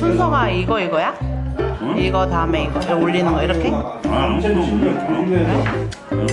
순서가 이거 이거야? 이거 다음에 이거 올리는 거 이렇게? 아, 아무것도 없네. 응. 응.